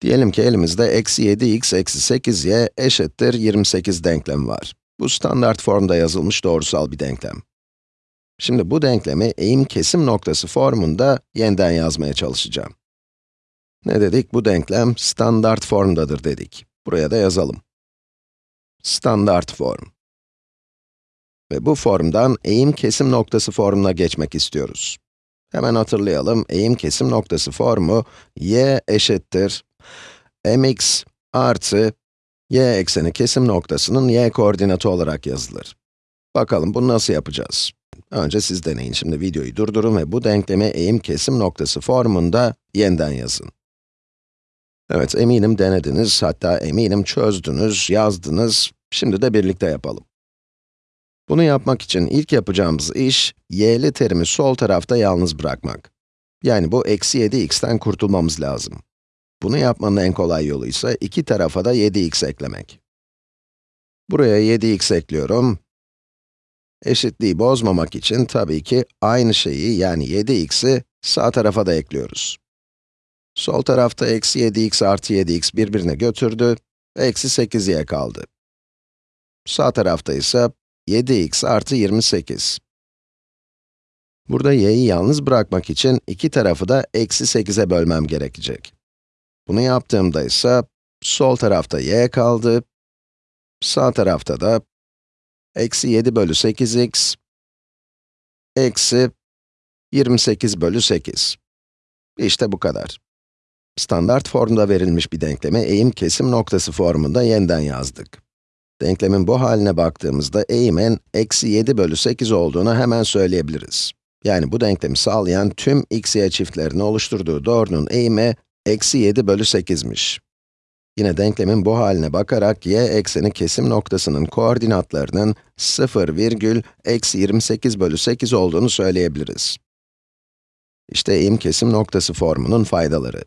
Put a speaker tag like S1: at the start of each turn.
S1: Diyelim ki elimizde eksi 7x eksi 8y eşittir 28 denklemi var. Bu standart formda yazılmış doğrusal bir denklem. Şimdi bu denklemi eğim kesim noktası formunda yeniden yazmaya çalışacağım. Ne dedik? Bu denklem standart formdadır dedik. Buraya da yazalım. Standart form. Ve bu formdan eğim kesim noktası formuna geçmek istiyoruz. Hemen hatırlayalım, eğim kesim noktası formu y eşittir mx artı y ekseni kesim noktasının y koordinatı olarak yazılır. Bakalım bunu nasıl yapacağız? Önce siz deneyin. Şimdi videoyu durdurun ve bu denklemi eğim kesim noktası formunda yeniden yazın. Evet, eminim denediniz, hatta eminim çözdünüz, yazdınız. Şimdi de birlikte yapalım. Bunu yapmak için ilk yapacağımız iş, y'li terimi sol tarafta yalnız bırakmak. Yani bu eksi 7x'ten kurtulmamız lazım. Bunu yapmanın en kolay yolu ise iki tarafa da 7x eklemek. Buraya 7x ekliyorum. Eşitliği bozmamak için tabii ki aynı şeyi yani 7x'i sağ tarafa da ekliyoruz. Sol tarafta eksi 7x artı 7x birbirine götürdü, eksi 8y kaldı. Sağ tarafta ise 7x artı 28. Burada y'yi yalnız bırakmak için iki tarafı da eksi 8'e bölmem gerekecek. Bunu yaptığımda ise sol tarafta y kaldı, sağ tarafta da eksi 7 bölü 8x eksi 28 bölü 8. İşte bu kadar. Standart formda verilmiş bir denklemi eğim kesim noktası formunda yeniden yazdık. Denklemin bu haline baktığımızda eğimin eksi 7 bölü 8 olduğunu hemen söyleyebiliriz. Yani bu denklemi sağlayan tüm x, y çiftlerini oluşturduğu doğrunun eğimi eksi 7 bölü 8'miş. Yine denklemin bu haline bakarak y ekseni kesim noktasının koordinatlarının 0, virgül, eksi 28 bölü 8 olduğunu söyleyebiliriz. İşte eğim kesim noktası formunun faydaları.